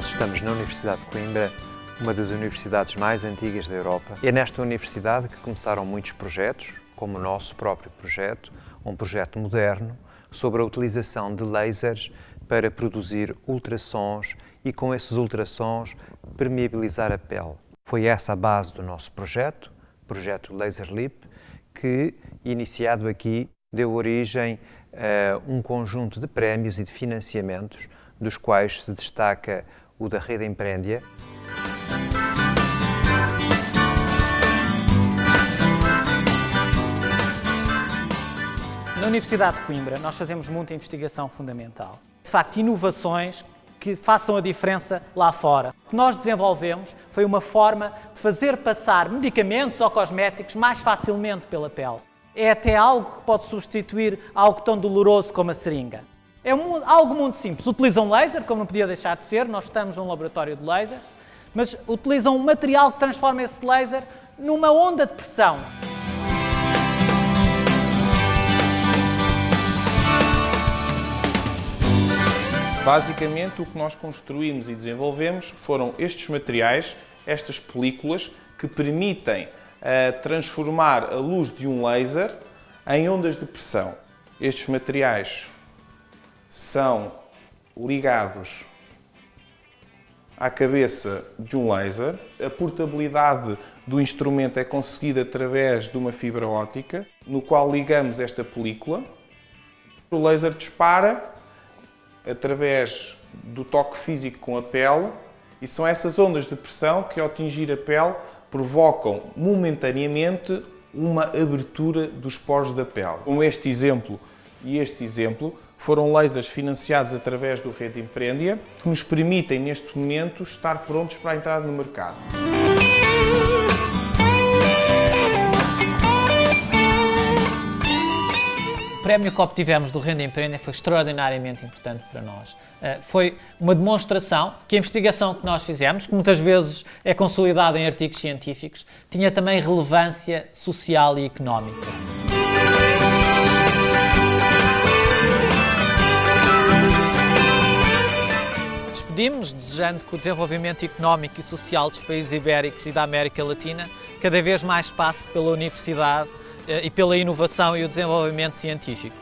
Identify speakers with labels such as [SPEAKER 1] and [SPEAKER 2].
[SPEAKER 1] Nós estamos na Universidade de Coimbra, uma das universidades mais antigas da Europa. É nesta universidade que começaram muitos projetos, como o nosso próprio projeto, um projeto moderno sobre a utilização de lasers para produzir ultrassons e com esses ultrassons permeabilizar a pele. Foi essa a base do nosso projeto, projeto Laser Lip, que, iniciado aqui, deu origem a um conjunto de prémios e de financiamentos, dos quais se destaca o da Rede Empreendia.
[SPEAKER 2] Na Universidade de Coimbra, nós fazemos muita investigação fundamental. De facto, inovações que façam a diferença lá fora. O que nós desenvolvemos foi uma forma de fazer passar medicamentos ou cosméticos mais facilmente pela pele. É até algo que pode substituir algo tão doloroso como a seringa. É um, algo muito simples. Utilizam laser, como não podia deixar de ser, nós estamos num laboratório de lasers, mas utilizam um material que transforma esse laser numa onda de pressão.
[SPEAKER 3] Basicamente, o que nós construímos e desenvolvemos foram estes materiais, estas películas, que permitem uh, transformar a luz de um laser em ondas de pressão. Estes materiais são ligados à cabeça de um laser. A portabilidade do instrumento é conseguida através de uma fibra óptica, no qual ligamos esta película. O laser dispara através do toque físico com a pele e são essas ondas de pressão que, ao atingir a pele, provocam momentaneamente uma abertura dos poros da pele. Como este exemplo e este exemplo, foram lasers financiados através do Rede Empreendia, que nos permitem, neste momento, estar prontos para a entrada no mercado.
[SPEAKER 2] prémio que obtivemos do Renda Empreender foi extraordinariamente importante para nós. Eh, foi uma demonstração que a investigação que nós fizemos, que muitas vezes é consolidada em artigos científicos, tinha também relevância social e económica. Despedimos desejando que o desenvolvimento económico e social dos países ibéricos e da América Latina cada vez mais passe pela universidade eh, e pela inovação e o desenvolvimento científico.